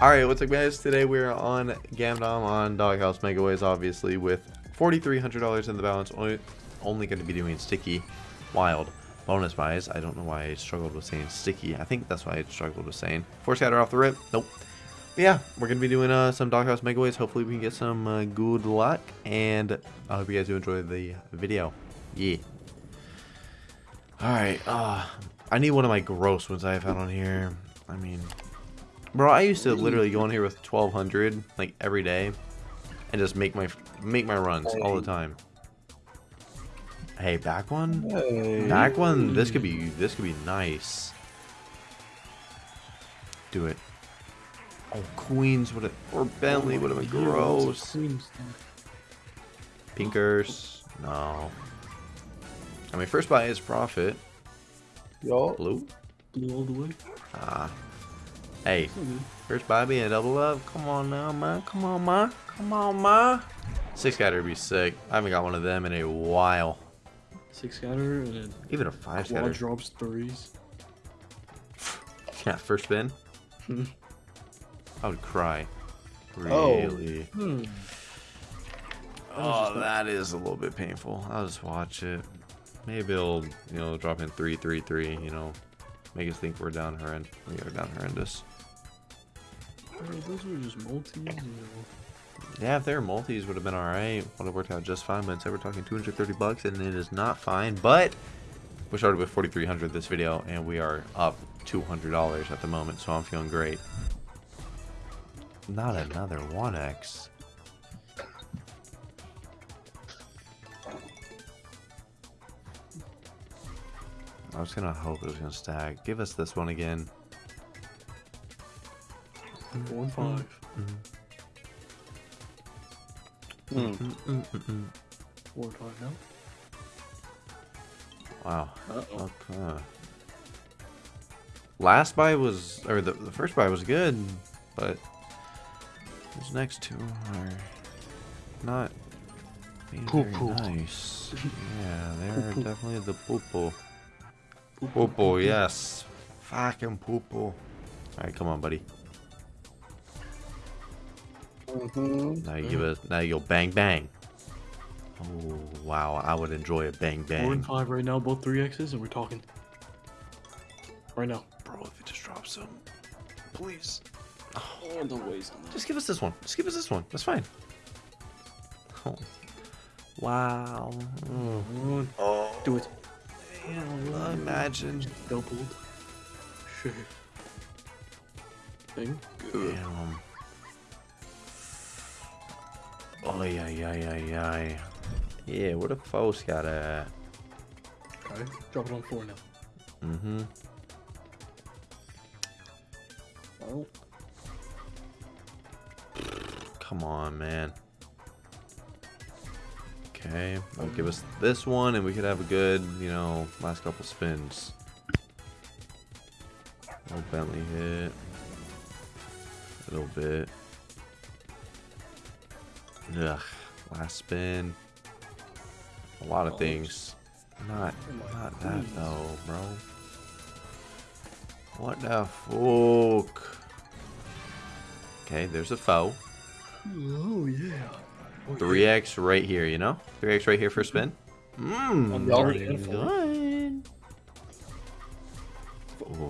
Alright, what's up guys? Today we're on Gamdom on Doghouse Megaways, obviously, with $4,300 in the balance. Only, only going to be doing Sticky Wild bonus buys. I don't know why I struggled with saying Sticky. I think that's why I struggled with saying. Force Scatter off the rip. Nope. But yeah, we're going to be doing uh, some Doghouse Megaways. Hopefully we can get some uh, good luck. And I hope you guys do enjoy the video. Yeah. Alright, uh, I need one of my gross ones I have had on here. I mean, Bro, I used to literally go in here with 1200 like every day and just make my make my runs hey. all the time. Hey, back one? Hey. Back one. This could be this could be nice. Do it. Oh, Queens would have or Bentley would have been gross. Pinkers. No. I mean, first buy is profit. Yo. Blue. Blue all the way. Ah. Hey, first Bobby and double up. Come on now, man. Come on, man. Come on, man. Six scatter would be sick. I haven't got one of them in a while. Six scatter and even a five scatter. drops threes. yeah, first spin. I would cry. Really. Oh. Hmm. Oh, that is a little bit painful. I'll just watch it. Maybe it'll, you know, drop in three, three, three. You know, make us think we're down horrendous. We are down horrendous those were just multis. Yeah, if they were multis, would have been alright. Would have worked out just fine. But instead, we're talking 230 bucks, and it is not fine. But we started with 4,300 this video, and we are up $200 at the moment, so I'm feeling great. Not another 1x. I was gonna hope it was gonna stack. Give us this one again. Four and 5 Mm. Mm. Mm. Four and five now. Wow. Uh -oh. Okay. Last buy was, or the, the first buy was good, but these next two are not being poo -poo. very nice. yeah, they're poo definitely the poo-poo. Poo-poo, yes. Fucking poo-poo. Alright, come on, buddy. Mm -hmm. Now you give it. Now you go bang bang. Oh wow! I would enjoy a bang bang. Four and five right now, both three X's, and we're talking. Right now, bro. If it just drops some, please. Oh, don't waste. Just give us this one. Just give us this one. That's fine. Oh. Wow. Mm. Oh. Do it. Damn, imagine. Doubled. Sure. Thing. Damn. Oh, yeah, yeah, yeah, yeah. Yeah, where the false got at? Okay, drop it on four now. Mm-hmm. Oh. Come on, man. Okay, I'll give us this one, and we could have a good, you know, last couple spins. Little Bentley hit. A little bit. Ugh, last spin. A lot of oh. things. Not, not that though, bro. What the fuck? Okay, there's a foe. Oh yeah. 3x right here, you know? 3x right here for a spin. Mmm, good.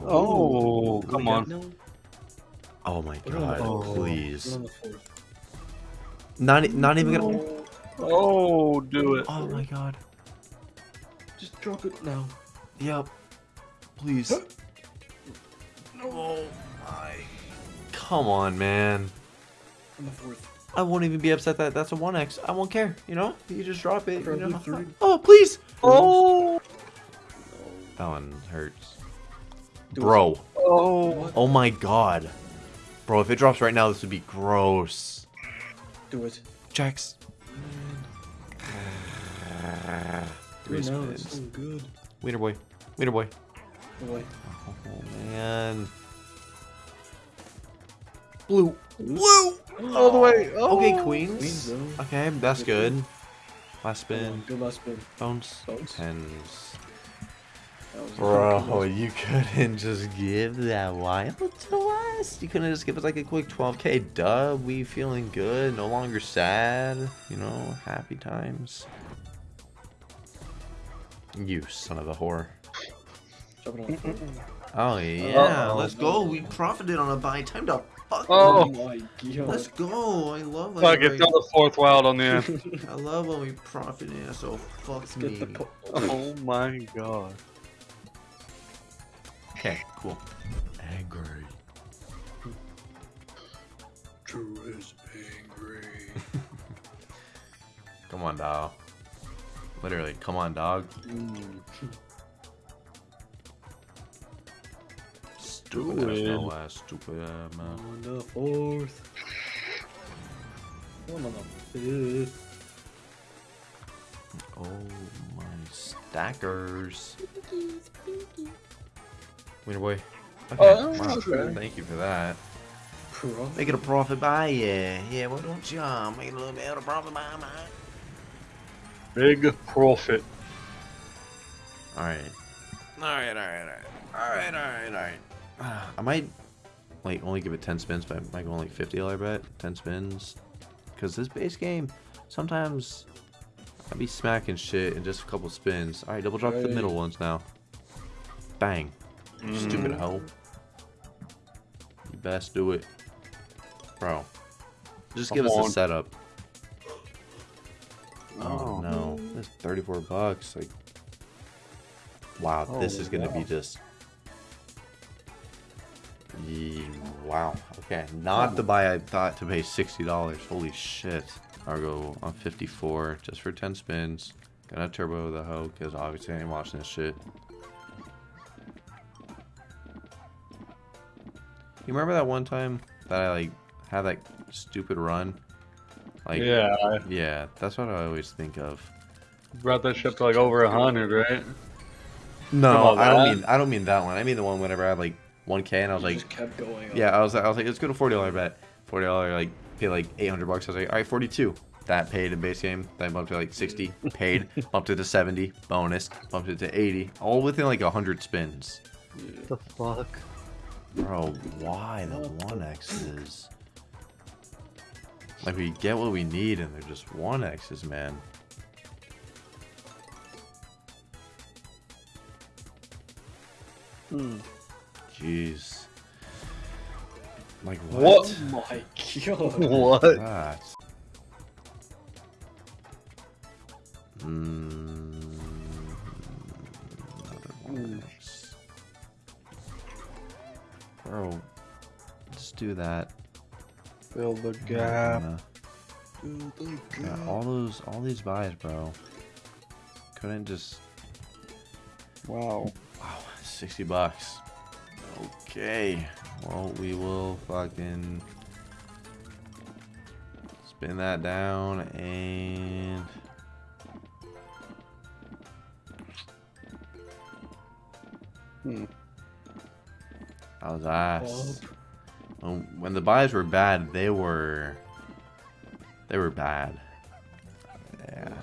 Oh, come on. Oh my god, please. Not, not even gonna. Oh, do it. Oh my god. Just drop it now. Yep. Please. Oh my. Come on, man. On the fourth. I won't even be upset that that's a 1x. I won't care, you know? You just drop it. You know? Oh, please. Oh. That one hurts. Bro. Oh. Oh my god. Bro, if it drops right now, this would be gross. Do it. Jacks. Three uh, spins. So oh, good. Wiener boy. Wiener boy. Boy. Oh man. Blue. Blue. All the way. Oh. Okay, oh. queens. okay, that's good. Last spin. Good last spin. Bones. Bones. Tens. Bro, you couldn't just give that wild to us. You couldn't just give us like a quick 12k dub. We feeling good, no longer sad. You know, happy times. You son of a whore. Drop it on the floor. Oh yeah, Uh-oh. let's go. We profited on a buy. Time to fuck. Oh. oh my god. Let's go. I love it. Fuck it, throw the fourth wild on the end. I love when we profit. Yeah, so fuck Let's me. get the po- oh my god. Okay, cool. Angry. True is angry. Come on, dog. Literally, come on, dog. Stupid ass, Stupid. no ass, stupid ass, man. On the fourth. One on the fifth. Oh my stackers. Winner boy. Oh, okay. Oh, wow. okay. Thank you for that. Profit. Making a profit by yeah. Yeah, why don't you uh, make a little bit of a profit by man? Big profit. Alright. Alright, alright, alright. Alright, alright, alright. I might like only give it 10 spins, but I might go only 50 dollar bet. 10 spins. Because this base game, sometimes I'll be smacking shit in just a couple spins. Alright, double drop the middle ones now. Bang. Stupid Mm. hoe. You best do it. Bro. Just give Come us on. a setup. Oh Oh. no. That's 34 bucks. Like Wow, this Oh, is gonna be just Yee, wow. Okay. Not the buy I thought to pay sixty dollars. Holy shit. I'll go on 54 just for 10 spins. Gonna turbo the hoe because obviously I ain't watching this shit. You remember that one time that I like had that stupid run? Like yeah, yeah, that's what I always think of. brought that ship to like over a hundred, right? No, I don't mean I don't mean that one. I mean the one whenever I had like 1k and I was You like, just kept going. Up. yeah, I was I was like, let's go to 40 dollar bet. 40 dollar like pay like 800 bucks. I was like, all right, 42. That paid in base game. Then bumped to like 60. Paid. bumped it to 70. Bonus. Bumped it to 80. All within like 100 spins. The fuck? Bro, why the What the- one X's? Like we get what we need and they're just one X's, man. Hmm. Jeez. Like What? what? Oh my god. What? That. Mm, another one Bro, just do that. Fill the gap. gonna- Yeah, all those, all these buys, bro. Couldn't just. Wow. Wow, 60 bucks. Okay. Well, we will fucking spin that down and. Hmm. Was ass. Um, when the buys were bad, they were... They were bad. Yeah.